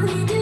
never do.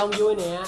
Đông vui nè